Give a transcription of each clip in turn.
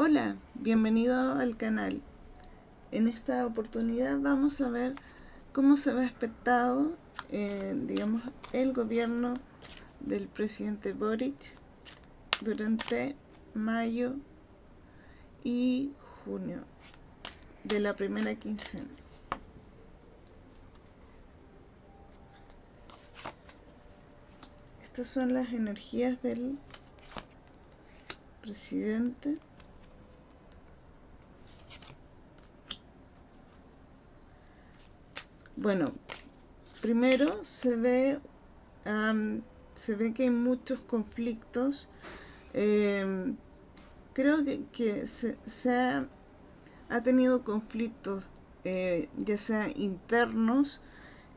Hola, bienvenido al canal. En esta oportunidad vamos a ver cómo se ve aspectado, eh, digamos, el gobierno del presidente Boric durante mayo y junio de la primera quincena. Estas son las energías del presidente Bueno, primero se ve, se ve que hay muchos conflictos. Em, creo que, se, ha, tenido conflictos, eh, ya sea internos,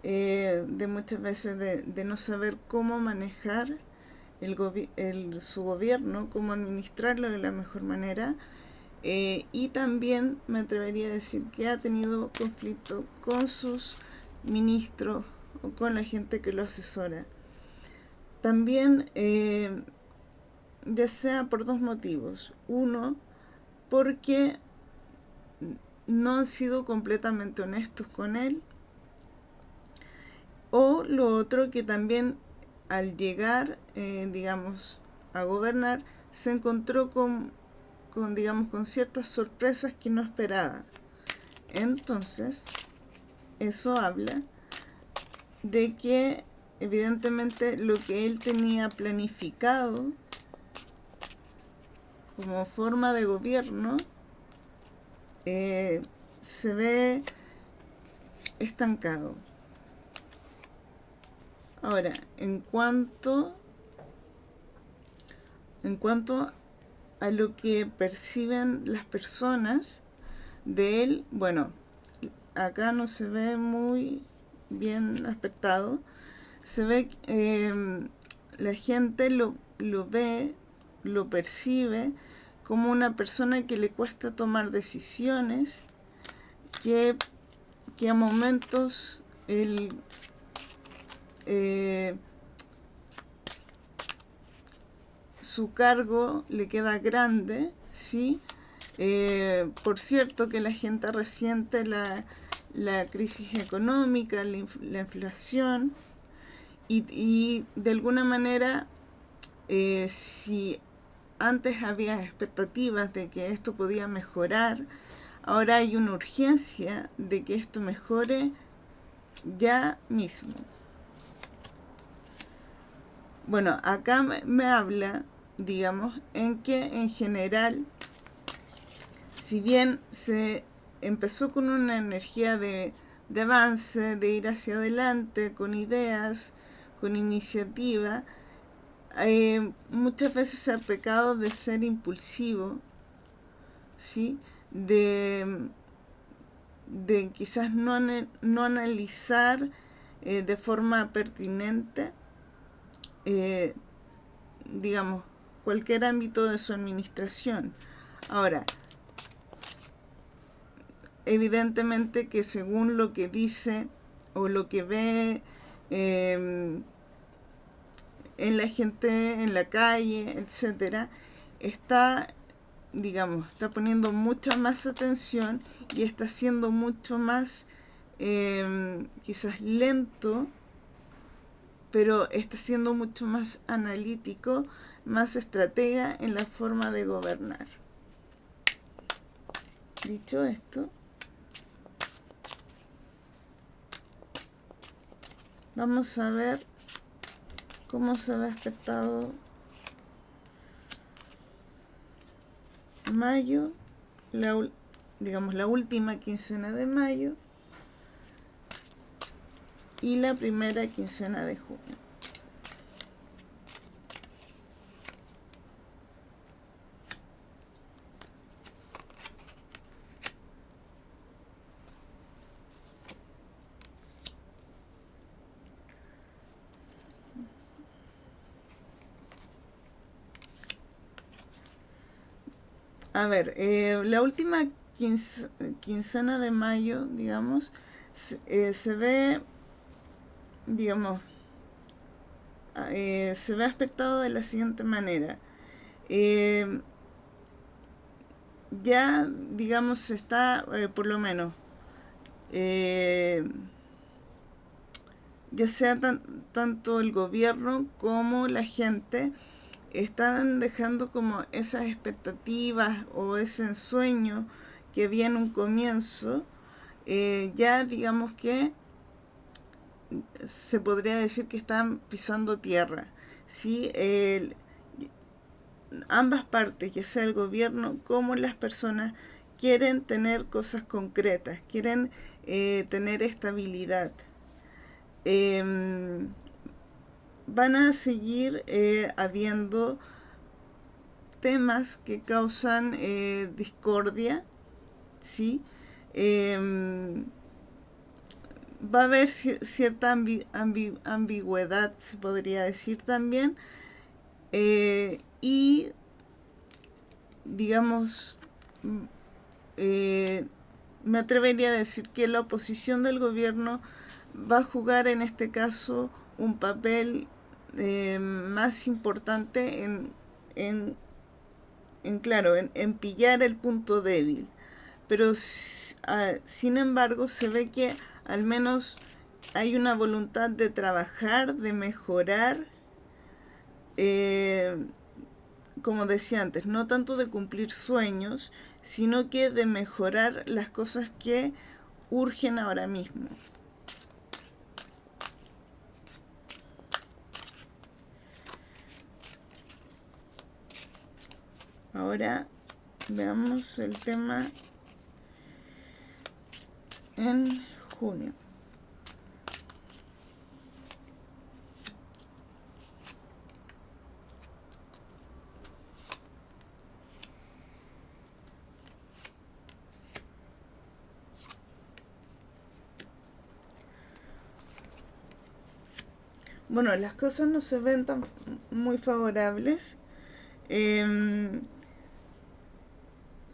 eh, de muchas veces de, no saber cómo manejar el, su gobierno, cómo administrarlo de la mejor manera, eh, y también me atrevería a decir que ha tenido conflicto con sus ministro o con la gente que lo asesora. También, eh, ya sea por dos motivos. Uno, porque no han sido completamente honestos con él. O lo otro, que también al llegar, eh, digamos, a gobernar, se encontró con, con, digamos, con ciertas sorpresas que no esperaba. Entonces, eso habla de que evidentemente lo que él tenía planificado como forma de gobierno eh, se ve estancado. Ahora, en cuanto en cuanto a lo que perciben las personas de él, bueno, acá no se ve muy bien aspectado. Se ve, eh, la gente lo, lo ve, lo percibe como una persona que le cuesta tomar decisiones, que, que a momentos el, eh, su cargo le queda grande, ¿sí? Eh, por cierto que la gente resiente la, la crisis económica, la, inflación, y, de alguna manera, eh, si antes había expectativas de que esto podía mejorar, ahora hay una urgencia de que esto mejore ya mismo. Bueno, acá me habla, digamos, en que en general, si bien se empezó con una energía de, avance, de ir hacia adelante, con ideas, con iniciativa. Eh, muchas veces ha pecado de ser impulsivo, ¿sí? de, de quizás no, no analizar eh, de forma pertinente, eh, digamos, cualquier ámbito de su administración. Ahora, evidentemente que según lo que dice o lo que ve em, en la gente en la calle, etcétera, está, digamos, está poniendo mucha más atención y está siendo mucho más em, quizás lento, pero está siendo mucho más analítico, más estratega en la forma de gobernar. Dicho esto, Vamos a ver cómo se ve aspectado mayo, digamos la última quincena de mayo y la primera quincena de junio. A ver, eh, la última quincena de mayo, digamos, se, eh, ve, digamos, eh, se ve aspectado de la siguiente manera. ya, digamos, está, eh, por lo menos, eh, ya sea tanto el gobierno como la gente, están dejando como esas expectativas o ese ensueño que había en un comienzo, eh, ya digamos que se podría decir que están pisando tierra. ¿sí? ambas partes, ya sea el gobierno como las personas, quieren tener cosas concretas, quieren eh, tener estabilidad. Van a seguir eh, habiendo temas que causan eh, discordia, ¿sí? Em, va a haber cierta ambigüedad, se podría decir también, eh, y digamos, me atrevería a decir que la oposición del gobierno va a jugar en este caso un papel eh, más importante en, en, claro, en, pillar el punto débil. Pero sin embargo se ve que al menos hay una voluntad de trabajar, de mejorar, eh, como decía antes, no tanto de cumplir sueños, sino que de mejorar las cosas que urgen ahora mismo. Ahora veamos el tema en junio. Bueno, las cosas no se ven tan muy favorables. Eh,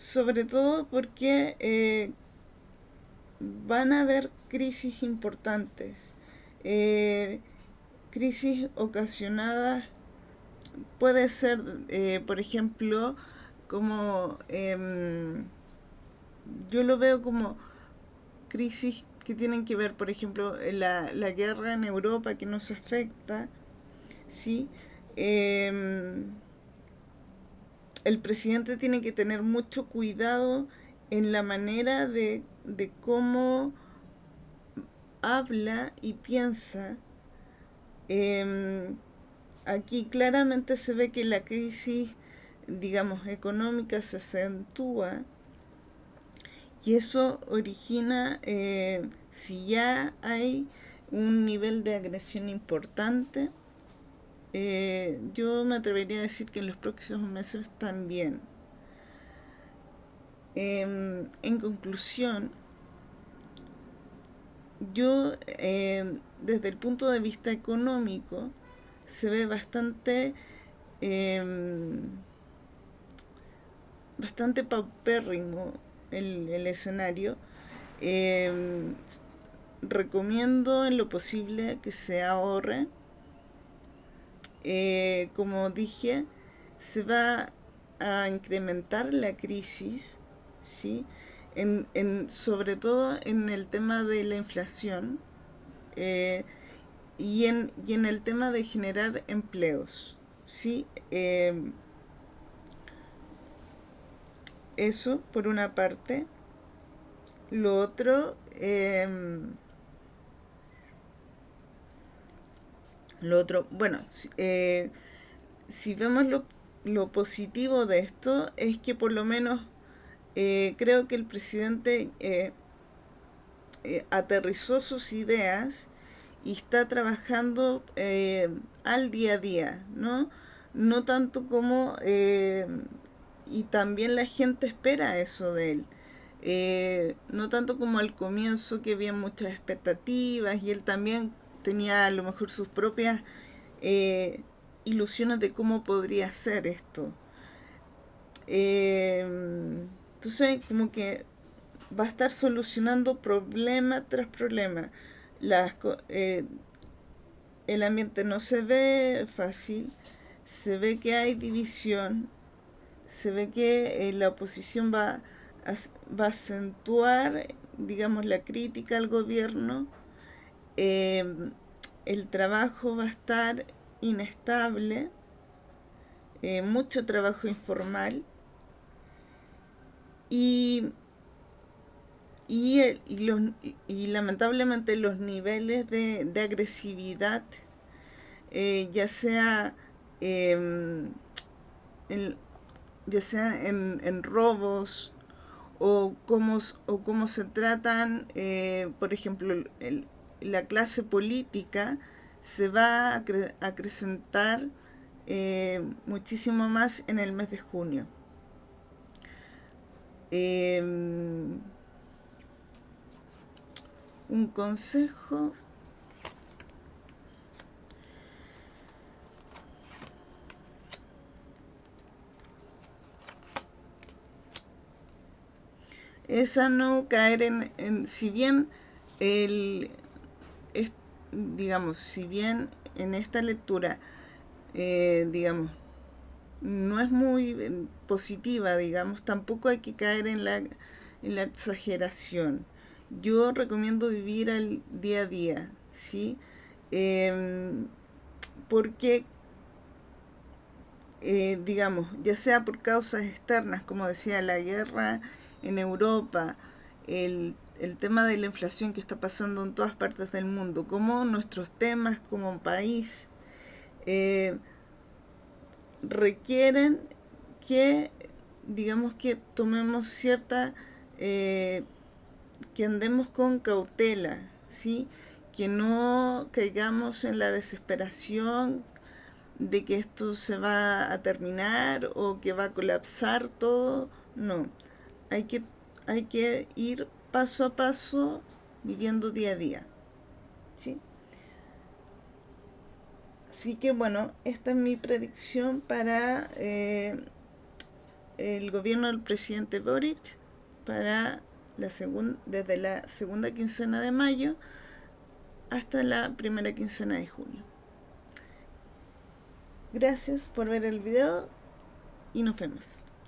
sobre todo porque eh, van a haber crisis importantes, eh, crisis ocasionadas, puede ser, eh, por ejemplo, como em, yo lo veo como crisis que tienen que ver, por ejemplo, la, la guerra en Europa que nos afecta, ¿sí? El presidente tiene que tener mucho cuidado en la manera de, cómo habla y piensa. Em, aquí claramente se ve que la crisis, digamos, económica se acentúa y eso origina, eh, si ya hay un nivel de agresión importante, eh, yo me atrevería a decir que en los próximos meses también. Em, en conclusión, yo em, desde el punto de vista económico se ve bastante em, bastante paupérrimo el, el escenario recomiendo en lo posible que se ahorre eh, como dije, se va a incrementar la crisis, ¿sí? En, en, sobre todo en el tema de la inflación eh, y, en, y, en, el tema de generar empleos. ¿sí? Eh, eso por una parte. Lo otro, Lo otro, bueno, eh, si vemos lo, positivo de esto es que por lo menos eh, creo que el presidente eh, aterrizó sus ideas y está trabajando al día a día, ¿no? No tanto como... y también la gente espera eso de él. no tanto como al comienzo que había muchas expectativas y él también tenía a lo mejor sus propias eh, ilusiones de cómo podría ser esto. Em, entonces, como que va a estar solucionando problema tras problema. Las, eh, el ambiente no se ve fácil, se ve que hay división, se ve que eh, la oposición va a, va a acentuar, digamos, la crítica al gobierno, em, el trabajo va a estar inestable, eh, mucho trabajo informal y, y, y, lamentablemente los niveles de, agresividad, eh, ya sea em, en, ya sea en, robos o cómo, o cómo se tratan, eh, por ejemplo, la clase política se va a acrecentar eh, muchísimo más en el mes de junio. Em, un consejo es a no caer en, si bien el, digamos, si bien en esta lectura, eh, digamos, no es muy eh, positiva, digamos, tampoco hay que caer en la, en la exageración. Yo recomiendo vivir al día a día, ¿sí? Em, porque, eh, digamos, ya sea por causas externas, como decía, la guerra en Europa, el, tema de la inflación que está pasando en todas partes del mundo, como nuestros temas como país eh, requieren que, digamos que tomemos cierta, eh, que andemos con cautela, ¿sí? que no caigamos en la desesperación de que esto se va a terminar o que va a colapsar todo, no hay que, hay que ir paso a paso viviendo día a día. ¿sí? Así que bueno, esta es mi predicción para eh, el gobierno del presidente Boric para la desde la segunda quincena de mayo hasta la primera quincena de junio. Gracias por ver el video y nos vemos.